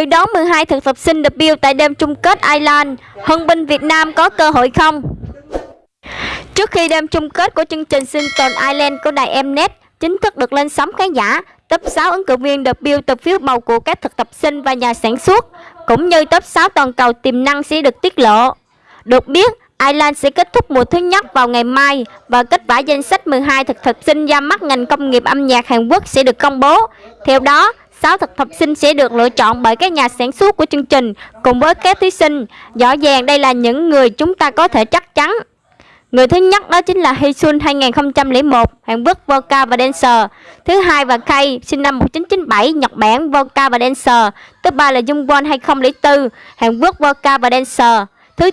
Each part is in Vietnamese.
Dự đoán 12 thực tập sinh debut tại đêm chung kết Ireland, Hân binh Việt Nam có cơ hội không? Trước khi đêm chung kết của chương trình sinh tồn Ireland của đài Mnet chính thức được lên sóng khán giả, top 6 ứng cử viên debut từ phiếu bầu của các thực tập sinh và nhà sản xuất, cũng như top 6 toàn cầu tiềm năng sẽ được tiết lộ. Được biết, Ireland sẽ kết thúc mùa thứ nhất vào ngày mai và kết quả danh sách 12 thực tập sinh ra mắt ngành công nghiệp âm nhạc Hàn Quốc sẽ được công bố. Theo đó, 6 thực tập sinh sẽ được lựa chọn bởi các nhà sản xuất của chương trình cùng với các thí sinh. Rõ ràng đây là những người chúng ta có thể chắc chắn. Người thứ nhất đó chính là Hisun 2001, Hàn Quốc vocal và dancer. Thứ hai và Kay, sinh năm 1997, Nhật Bản vocal và dancer. Thứ ba là Jungwon 2004, Hàn Quốc vocal và dancer. Thứ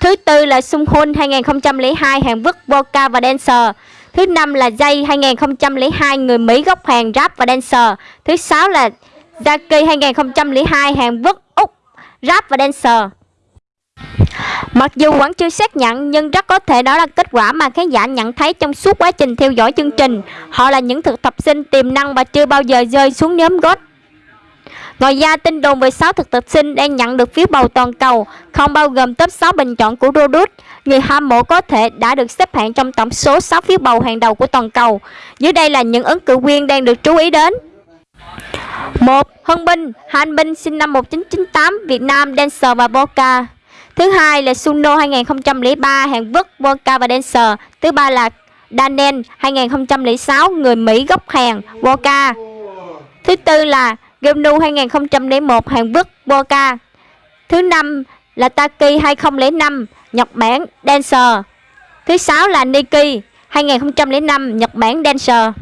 Thứ tư là Sung Hoon 2002, Hàn Quốc vocal và dancer. Thứ năm là Jay 2002, người Mỹ gốc Hàn rap và dancer. Thứ sáu là Jackie 2002, Hàn Quốc Úc rap và dancer. Mặc dù vẫn chưa xác nhận nhưng rất có thể đó là kết quả mà khán giả nhận thấy trong suốt quá trình theo dõi chương trình. Họ là những thực tập sinh tiềm năng và chưa bao giờ rơi xuống nhóm gót. Ngoài ra, tin đồn về 6 thực tập sinh đang nhận được phiếu bầu toàn cầu, không bao gồm top 6 bình chọn của Rodus. Người hâm mộ có thể đã được xếp hạng trong tổng số 6 phiếu bầu hàng đầu của toàn cầu. Dưới đây là những ứng cử viên đang được chú ý đến. 1. Hân Binh, Han Binh sinh năm 1998, Việt Nam, dancer và Boca. Thứ hai là Suno 2003, Hàn Quốc, Boca và dancer. Thứ ba là Daniel 2006, người Mỹ gốc Hàn, Boca. Thứ tư là Gemnu 2001 Hàn Quốc Boca. Thứ năm là Taki 2005 Nhật Bản Dancer. Thứ sáu là Niki 2005 Nhật Bản Dancer.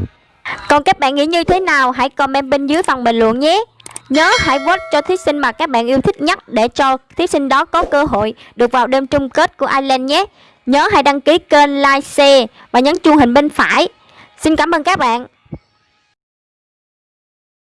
Còn các bạn nghĩ như thế nào? Hãy comment bên dưới phần bình luận nhé. Nhớ hãy vote cho thí sinh mà các bạn yêu thích nhất để cho thí sinh đó có cơ hội được vào đêm chung kết của Ireland nhé. Nhớ hãy đăng ký kênh, like, share và nhấn chuông hình bên phải. Xin cảm ơn các bạn.